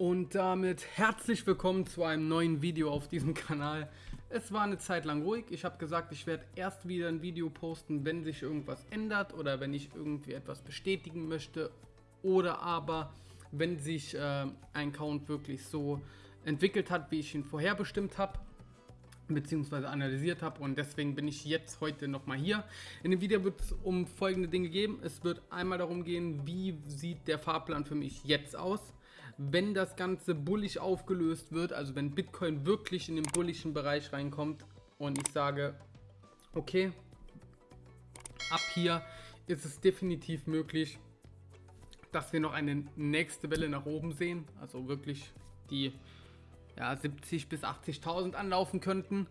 Und damit herzlich willkommen zu einem neuen Video auf diesem Kanal. Es war eine Zeit lang ruhig. Ich habe gesagt, ich werde erst wieder ein Video posten, wenn sich irgendwas ändert oder wenn ich irgendwie etwas bestätigen möchte oder aber wenn sich äh, ein Account wirklich so entwickelt hat, wie ich ihn vorherbestimmt habe beziehungsweise analysiert habe und deswegen bin ich jetzt heute nochmal hier. In dem Video wird es um folgende Dinge gehen. Es wird einmal darum gehen, wie sieht der Fahrplan für mich jetzt aus, wenn das Ganze bullig aufgelöst wird, also wenn Bitcoin wirklich in den bullischen Bereich reinkommt und ich sage, okay, ab hier ist es definitiv möglich, dass wir noch eine nächste Welle nach oben sehen, also wirklich die ja, 70 bis 80.000 anlaufen könnten.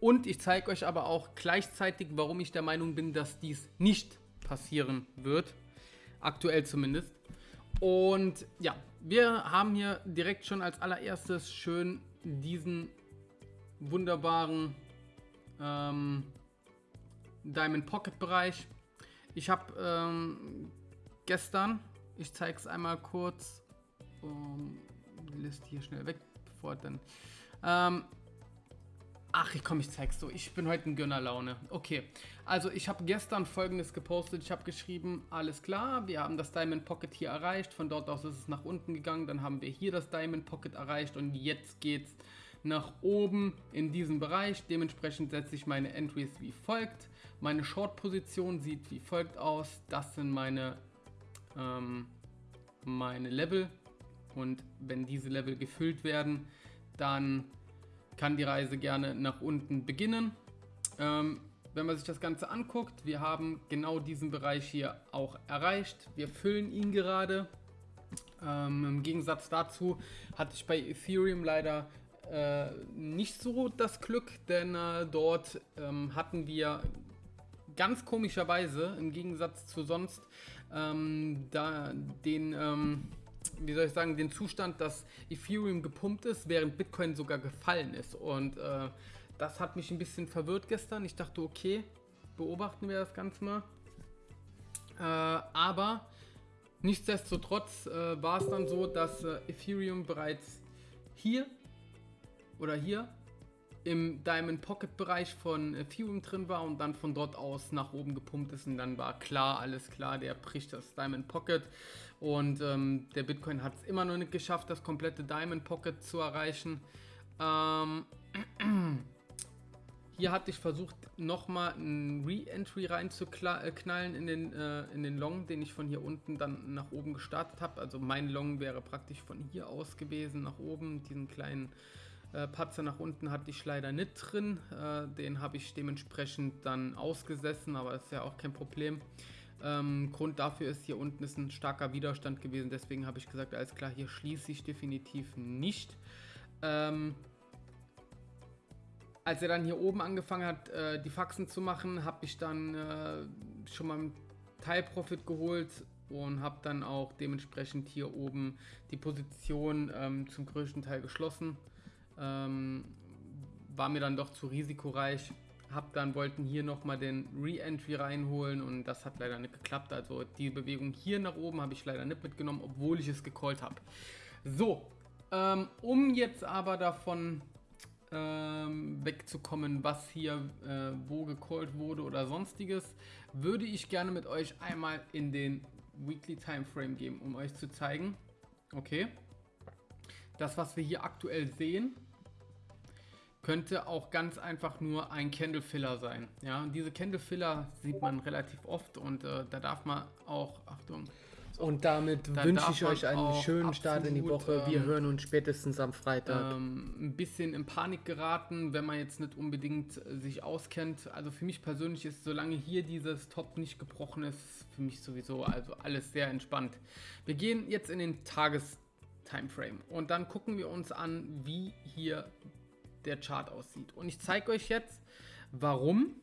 Und ich zeige euch aber auch gleichzeitig, warum ich der Meinung bin, dass dies nicht passieren wird. Aktuell zumindest. Und ja, wir haben hier direkt schon als allererstes schön diesen wunderbaren ähm, Diamond Pocket Bereich. Ich habe ähm, gestern, ich zeige es einmal kurz, um, die Liste hier schnell weg, bevor dann. Ähm, ach, ich komm, ich zeig's so. Ich bin heute in Gönnerlaune. Okay, also ich habe gestern folgendes gepostet. Ich habe geschrieben, alles klar, wir haben das Diamond Pocket hier erreicht. Von dort aus ist es nach unten gegangen. Dann haben wir hier das Diamond Pocket erreicht und jetzt geht's nach oben in diesem Bereich. Dementsprechend setze ich meine Entries wie folgt. Meine Short-Position sieht wie folgt aus. Das sind meine, ähm, meine Level und wenn diese Level gefüllt werden, dann kann die Reise gerne nach unten beginnen. Ähm, wenn man sich das Ganze anguckt, wir haben genau diesen Bereich hier auch erreicht. Wir füllen ihn gerade. Ähm, Im Gegensatz dazu hatte ich bei Ethereum leider äh, nicht so das Glück, denn äh, dort ähm, hatten wir ganz komischerweise im Gegensatz zu sonst ähm, da den ähm, wie soll ich sagen, den Zustand, dass Ethereum gepumpt ist, während Bitcoin sogar gefallen ist. Und äh, das hat mich ein bisschen verwirrt gestern. Ich dachte, okay, beobachten wir das Ganze mal. Äh, aber nichtsdestotrotz äh, war es dann so, dass äh, Ethereum bereits hier oder hier im Diamond Pocket Bereich von Ethereum drin war und dann von dort aus nach oben gepumpt ist und dann war klar, alles klar, der bricht das Diamond Pocket und ähm, der Bitcoin hat es immer noch nicht geschafft, das komplette Diamond Pocket zu erreichen. Ähm, hier hatte ich versucht, nochmal ein Re-Entry reinzuknallen in den, äh, in den Long, den ich von hier unten dann nach oben gestartet habe. Also mein Long wäre praktisch von hier aus gewesen, nach oben, diesen kleinen äh, Patzer nach unten hatte ich leider nicht drin. Äh, den habe ich dementsprechend dann ausgesessen, aber das ist ja auch kein Problem. Ähm, Grund dafür ist, hier unten ist ein starker Widerstand gewesen, deswegen habe ich gesagt, alles klar, hier schließe ich definitiv nicht. Ähm, als er dann hier oben angefangen hat, äh, die Faxen zu machen, habe ich dann äh, schon mal einen Teilprofit geholt und habe dann auch dementsprechend hier oben die Position ähm, zum größten Teil geschlossen. Ähm, war mir dann doch zu risikoreich. Hab dann wollten hier nochmal den Re-Entry reinholen und das hat leider nicht geklappt. Also die Bewegung hier nach oben habe ich leider nicht mitgenommen, obwohl ich es gecallt habe. So, ähm, um jetzt aber davon ähm, wegzukommen, was hier äh, wo gecallt wurde oder sonstiges, würde ich gerne mit euch einmal in den Weekly Time Frame gehen, um euch zu zeigen. Okay. Das, was wir hier aktuell sehen, könnte auch ganz einfach nur ein Candle Filler sein. Ja, und diese Candle Filler sieht man relativ oft und äh, da darf man auch, Achtung, und damit wünsche ich euch einen schönen Start in die Woche. Wir ähm, hören uns spätestens am Freitag. Ähm, ein bisschen in Panik geraten, wenn man jetzt nicht unbedingt sich auskennt. Also für mich persönlich ist, solange hier dieses Top nicht gebrochen ist, für mich sowieso also alles sehr entspannt. Wir gehen jetzt in den Tages Timeframe. Und dann gucken wir uns an, wie hier der Chart aussieht. Und ich zeige euch jetzt, warum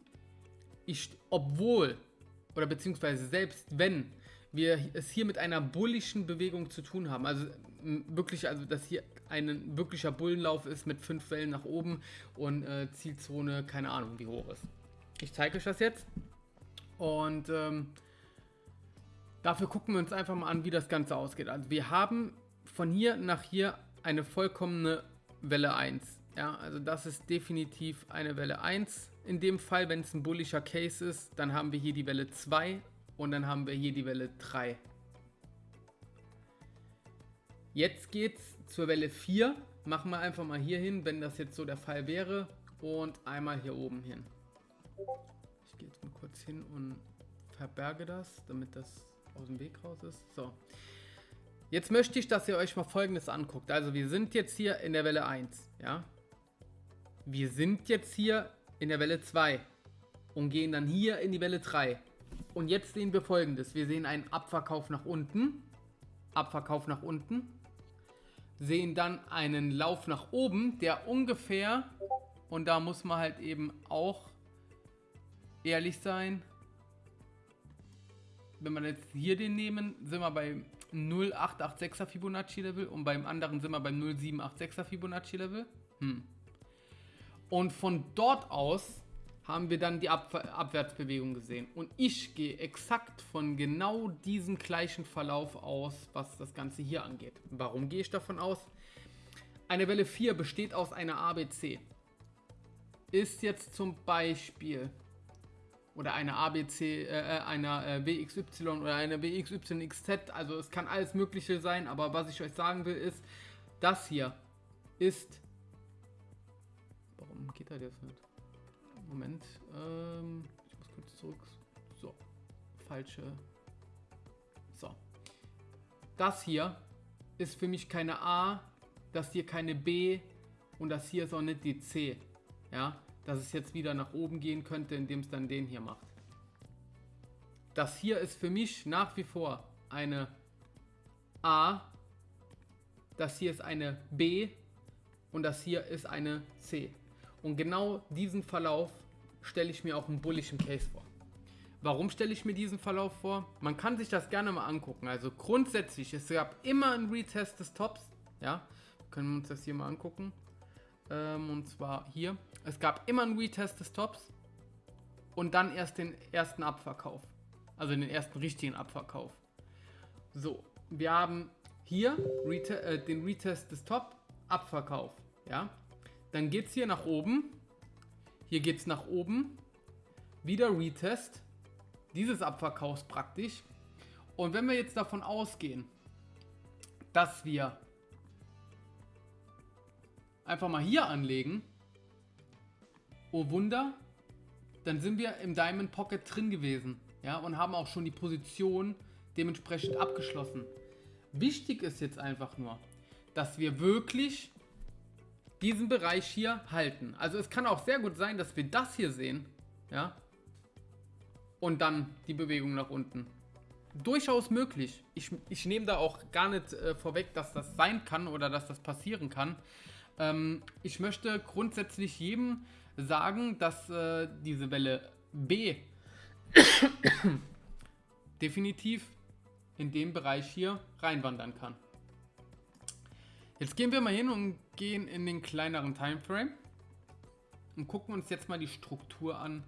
ich, obwohl, oder beziehungsweise selbst wenn wir es hier mit einer bullischen Bewegung zu tun haben, also wirklich, also dass hier ein wirklicher Bullenlauf ist mit fünf Wellen nach oben und äh, Zielzone, keine Ahnung wie hoch ist. Ich zeige euch das jetzt und ähm, dafür gucken wir uns einfach mal an, wie das Ganze ausgeht. Also wir haben von hier nach hier eine vollkommene Welle 1. Ja, also das ist definitiv eine Welle 1. In dem Fall, wenn es ein bullischer Case ist, dann haben wir hier die Welle 2 und dann haben wir hier die Welle 3. Jetzt geht's zur Welle 4. Machen wir einfach mal hier hin, wenn das jetzt so der Fall wäre. Und einmal hier oben hin. Ich gehe jetzt mal kurz hin und verberge das, damit das aus dem Weg raus ist. So. Jetzt möchte ich, dass ihr euch mal folgendes anguckt. Also wir sind jetzt hier in der Welle 1, ja. Wir sind jetzt hier in der Welle 2 und gehen dann hier in die Welle 3. Und jetzt sehen wir folgendes. Wir sehen einen Abverkauf nach unten, Abverkauf nach unten, sehen dann einen Lauf nach oben, der ungefähr, und da muss man halt eben auch ehrlich sein, wenn wir jetzt hier den nehmen, sind wir bei 0886er Fibonacci Level und beim anderen sind wir beim 0786er Fibonacci Level. Hm. Und von dort aus haben wir dann die Ab Abwärtsbewegung gesehen. Und ich gehe exakt von genau diesem gleichen Verlauf aus, was das Ganze hier angeht. Warum gehe ich davon aus? Eine Welle 4 besteht aus einer ABC. Ist jetzt zum Beispiel oder eine ABC, äh, äh einer äh, BXY oder eine BXYXZ, also es kann alles mögliche sein, aber was ich euch sagen will ist, das hier ist, warum geht das jetzt nicht? Moment, ähm, ich muss kurz zurück, so, falsche, so, das hier ist für mich keine A, das hier keine B und das hier ist auch nicht die C, ja, dass es jetzt wieder nach oben gehen könnte, indem es dann den hier macht. Das hier ist für mich nach wie vor eine A, das hier ist eine B und das hier ist eine C. Und genau diesen Verlauf stelle ich mir auch im bullischen Case vor. Warum stelle ich mir diesen Verlauf vor? Man kann sich das gerne mal angucken. Also grundsätzlich, es gab immer ein Retest des Tops. Ja, können wir uns das hier mal angucken. Ähm, und zwar hier. Es gab immer einen Retest des Tops und dann erst den ersten Abverkauf. Also den ersten richtigen Abverkauf. So, wir haben hier Rete äh, den Retest des Top, Abverkauf. Ja, dann geht es hier nach oben. Hier geht es nach oben. Wieder Retest dieses Abverkaufs praktisch. Und wenn wir jetzt davon ausgehen, dass wir einfach mal hier anlegen, oh Wunder, dann sind wir im Diamond Pocket drin gewesen. Ja, und haben auch schon die Position dementsprechend abgeschlossen. Wichtig ist jetzt einfach nur, dass wir wirklich diesen Bereich hier halten. Also es kann auch sehr gut sein, dass wir das hier sehen. Ja. Und dann die Bewegung nach unten. Durchaus möglich. Ich, ich nehme da auch gar nicht äh, vorweg, dass das sein kann oder dass das passieren kann. Ähm, ich möchte grundsätzlich jedem sagen, dass äh, diese Welle B definitiv in dem Bereich hier reinwandern kann. Jetzt gehen wir mal hin und gehen in den kleineren Timeframe und gucken uns jetzt mal die Struktur an,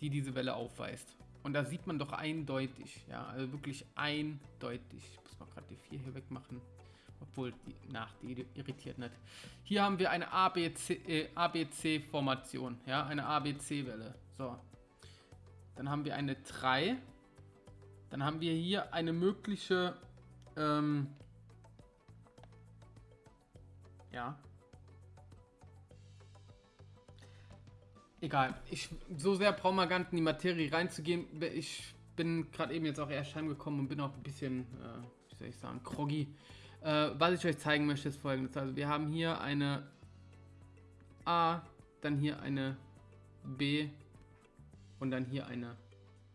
die diese Welle aufweist. Und da sieht man doch eindeutig, ja, also wirklich eindeutig. Ich muss mal gerade die 4 hier wegmachen. Obwohl, die, nach, die irritiert nicht. Hier haben wir eine ABC-Formation, äh, ABC ja, eine ABC-Welle. So. Dann haben wir eine 3. Dann haben wir hier eine mögliche, ähm, ja. Egal, ich, so sehr brauchen wir gar nicht in die Materie reinzugehen. Ich bin gerade eben jetzt auch erst heimgekommen und bin auch ein bisschen, äh, wie soll ich sagen, groggy. Äh, was ich euch zeigen möchte, ist folgendes. Also wir haben hier eine A, dann hier eine B und dann hier eine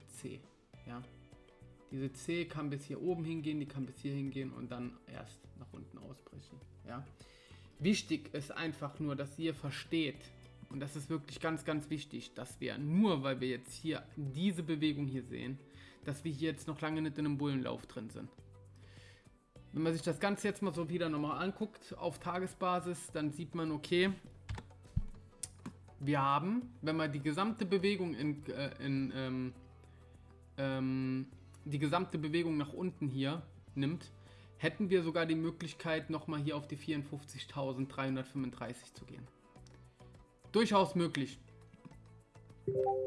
C. Ja. Diese C kann bis hier oben hingehen, die kann bis hier hingehen und dann erst nach unten ausbrechen. Ja. Wichtig ist einfach nur, dass ihr versteht, und das ist wirklich ganz, ganz wichtig, dass wir nur, weil wir jetzt hier diese Bewegung hier sehen, dass wir hier jetzt noch lange nicht in einem Bullenlauf drin sind. Wenn man sich das Ganze jetzt mal so wieder nochmal anguckt auf Tagesbasis, dann sieht man, okay, wir haben, wenn man die gesamte Bewegung in, äh, in ähm, ähm, die gesamte Bewegung nach unten hier nimmt, hätten wir sogar die Möglichkeit, nochmal hier auf die 54.335 zu gehen. Durchaus möglich.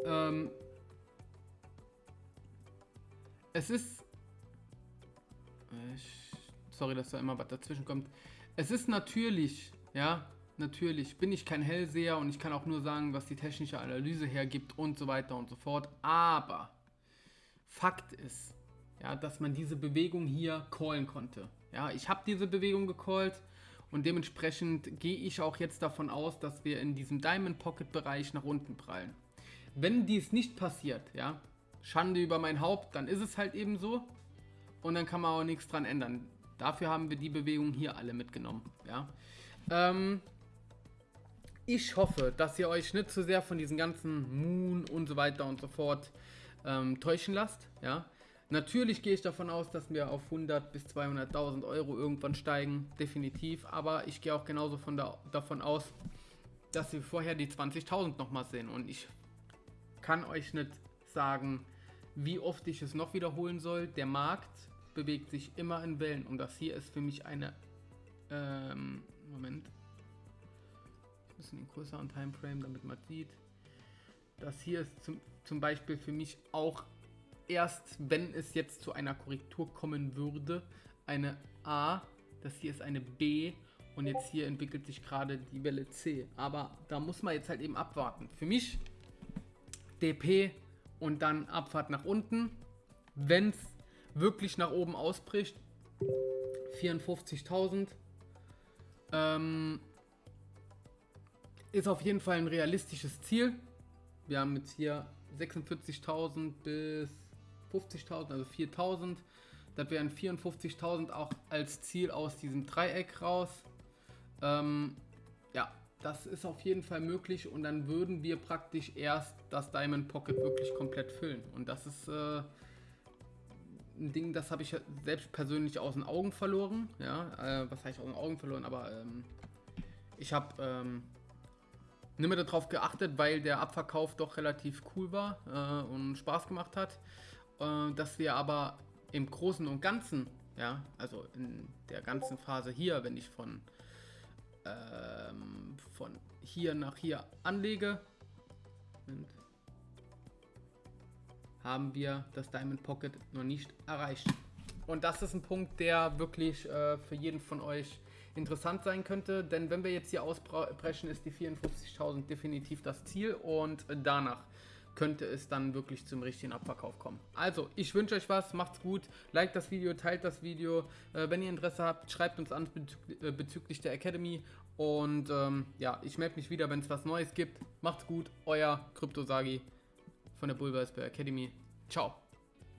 Ähm, es ist... Ich, sorry, dass da immer was dazwischen kommt. Es ist natürlich, ja, natürlich bin ich kein Hellseher und ich kann auch nur sagen, was die technische Analyse hergibt und so weiter und so fort. Aber Fakt ist, ja, dass man diese Bewegung hier callen konnte. Ja, ich habe diese Bewegung gecallt und dementsprechend gehe ich auch jetzt davon aus, dass wir in diesem Diamond Pocket Bereich nach unten prallen. Wenn dies nicht passiert, ja, Schande über mein Haupt, dann ist es halt eben so und dann kann man auch nichts dran ändern. Dafür haben wir die Bewegung hier alle mitgenommen, ja. Ähm, ich hoffe, dass ihr euch nicht zu sehr von diesen ganzen Moon und so weiter und so fort ähm, täuschen lasst, ja. Natürlich gehe ich davon aus, dass wir auf 100 bis 200.000 Euro irgendwann steigen, definitiv. Aber ich gehe auch genauso von da, davon aus, dass wir vorher die 20.000 nochmal sehen. Und ich kann euch nicht sagen, wie oft ich es noch wiederholen soll. Der Markt bewegt sich immer in Wellen und das hier ist für mich eine... Ähm, Moment. Ein bisschen den größeren Timeframe, damit man sieht. Das hier ist zum, zum Beispiel für mich auch erst, wenn es jetzt zu einer Korrektur kommen würde, eine A. Das hier ist eine B. Und jetzt hier entwickelt sich gerade die Welle C. Aber da muss man jetzt halt eben abwarten. Für mich DP und dann Abfahrt nach unten. Wenn es wirklich nach oben ausbricht, 54.000. Ähm, ist auf jeden Fall ein realistisches Ziel. Wir haben jetzt hier 46.000 bis 50.000, also 4.000. Das wären 54.000 auch als Ziel aus diesem Dreieck raus. Ähm, ja, das ist auf jeden Fall möglich und dann würden wir praktisch erst das Diamond Pocket wirklich komplett füllen. Und das ist äh, ein Ding, das habe ich selbst persönlich aus den Augen verloren. Ja, äh, was ich aus den Augen verloren? Aber ähm, ich habe ähm, nicht mehr darauf geachtet, weil der Abverkauf doch relativ cool war äh, und Spaß gemacht hat äh, dass wir aber im Großen und Ganzen, ja, also in der ganzen Phase hier, wenn ich von, ähm, von hier nach hier anlege, haben wir das Diamond Pocket noch nicht erreicht. Und das ist ein Punkt, der wirklich äh, für jeden von euch interessant sein könnte, denn wenn wir jetzt hier ausbrechen, ist die 54.000 definitiv das Ziel und danach könnte es dann wirklich zum richtigen Abverkauf kommen. Also, ich wünsche euch was, macht's gut, liked das Video, teilt das Video. Äh, wenn ihr Interesse habt, schreibt uns an bezü äh, bezüglich der Academy. Und ähm, ja, ich melde mich wieder, wenn es was Neues gibt. Macht's gut, euer Kryptosagi von der Bulbersberg Academy. Ciao.